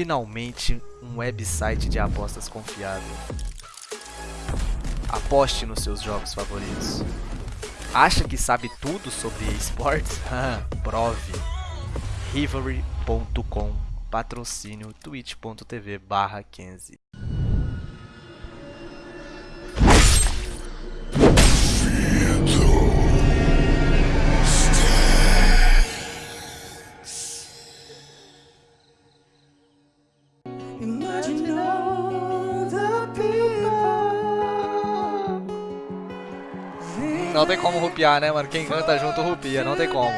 Finalmente, um website de apostas confiável. Aposte nos seus jogos favoritos. Acha que sabe tudo sobre esportes? Prove. Rivalry.com Patrocínio twitch.tv barra 15 Não tem como rupiar, né, mano? Quem canta junto rupia, não tem como.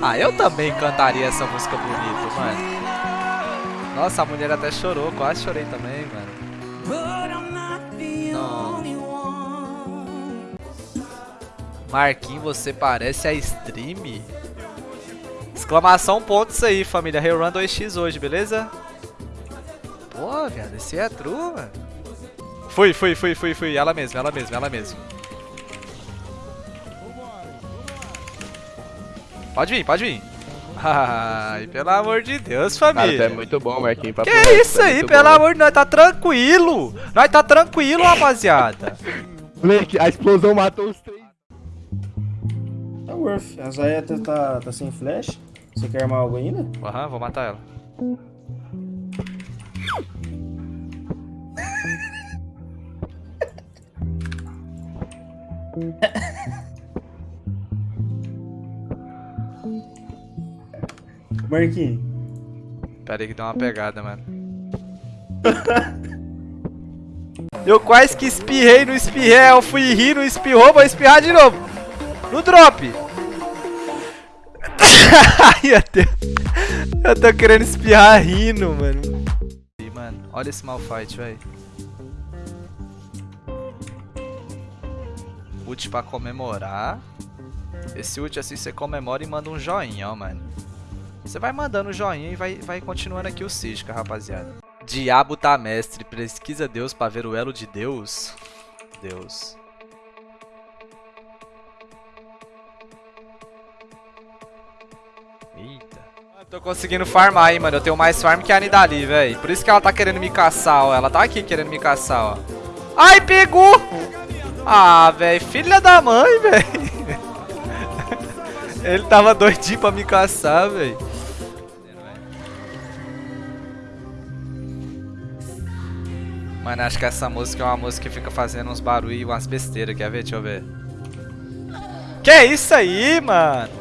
Ah, eu também cantaria essa música bonita, mano. Nossa, a mulher até chorou, quase chorei também, mano. Marquinhos, você parece a stream? Exclamação ponto isso aí, família. Rerun 2x hoje, beleza? Pô, viado, esse é true, mano. Fui, fui, fui, fui, fui. Ela mesma, ela mesma, ela mesma. Pode vir, pode vir. Ai, pelo amor de Deus, família. Cara, é muito bom, Marquinhos. Que isso aí, pelo bom. amor de Deus, tá tranquilo. Nós tá tranquilo, rapaziada. Moleque, a explosão matou os três. Tá worth. A Zaya tá, tá, tá sem flash. Você quer armar algo ainda? Aham, uhum, vou matar ela. Marquinhos. Pera aí que deu uma pegada, mano. Eu quase que espirrei no espirrel, fui rir no espirrou, vou espirrar de novo. No drop. Ai, eu, eu tô querendo espirrar rindo, mano. Mano, olha esse malfight, velho. Ult pra comemorar. Esse ult assim você comemora e manda um joinha, ó, mano. Você vai mandando joinha e vai, vai continuando aqui o Cisca, rapaziada. Diabo tá mestre, pesquisa Deus pra ver o elo de Deus. Deus. Eita. Eu tô conseguindo farmar aí, mano. Eu tenho mais farm que a Nidali, velho. Por isso que ela tá querendo me caçar, ó. Ela tá aqui querendo me caçar, ó. Ai, pegou! Ah, velho, filha da mãe, velho. Ele tava doidinho pra me caçar, velho. Mano, acho que essa música é uma música que fica fazendo uns barulhos e umas besteiras. Quer ver? Deixa eu ver. Que é isso aí, mano?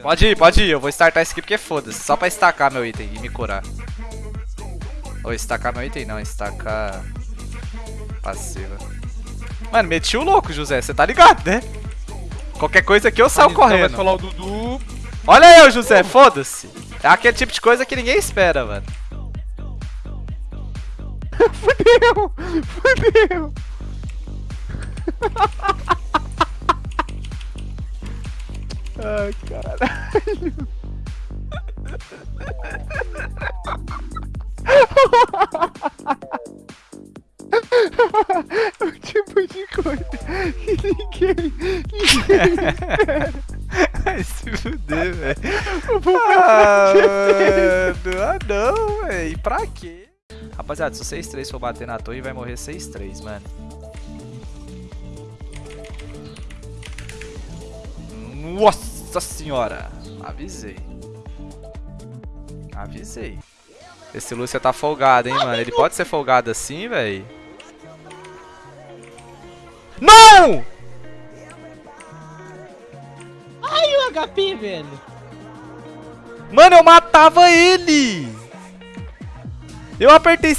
Pode ir, pode ir. Eu vou startar esse aqui porque foda-se. Só pra estacar meu item e me curar. Ou estacar meu item? Não, estacar... Passiva. Mano, meti o louco, José. Você tá ligado, né? Qualquer coisa aqui eu saio então correndo. Vai falar o Dudu. Olha eu, José. Foda-se. É aquele tipo de coisa que ninguém espera, mano. Fudeu! Fudeu! Ai, caralho. o tipo de coisa que ninguém, ninguém espera. Se fuder, velho. Ah, mano. Ah, não, velho. Pra quê? Rapaziada, se o 6-3 for bater na torre, vai morrer 6-3, mano. Nossa senhora. Avisei. Avisei. Esse Lúcia tá folgado, hein, mano. Ele pode ser folgado assim, velho? Não! Ai, o HP, velho. Mano, eu matava ele. Eu apertei...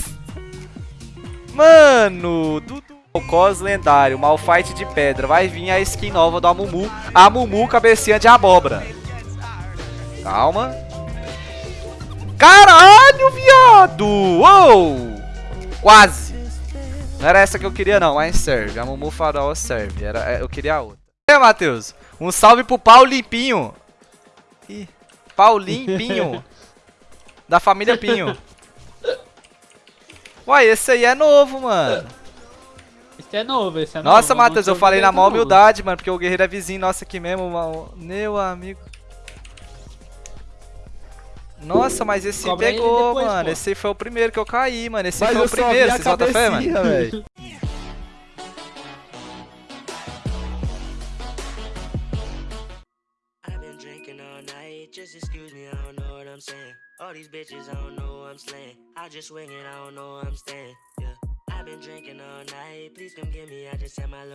Mano, Dudu... O cos lendário, Malfight de pedra. Vai vir a skin nova do Amumu. Amumu, cabecinha de abóbora. Calma. Caralho, viado! Uou! Quase! Não era essa que eu queria não, mas serve. A Mumu Farol serve. Era, é, eu queria a outra. Aí, Matheus? Um salve pro Paulo Limpinho. Ih, Paulinho Pinho. da família Pinho. Uai, esse aí é novo, mano. Esse é novo, esse é novo. Nossa, Matheus, eu falei na maior humildade, mano, porque o Guerreiro é vizinho nosso aqui mesmo, meu amigo. Nossa, mas esse Cobra pegou, depois, mano. pô. Esse foi o primeiro que eu caí, mano. Esse Mas foi o primeiro, vocês botam fé, mano? drinking all night, just excuse me, I don't know what I'm saying. All these bitches, I don't know I'm slaying. I just swing it, I don't know I'm staying. Yeah, I've been drinking all night, please come get me, I just had my low.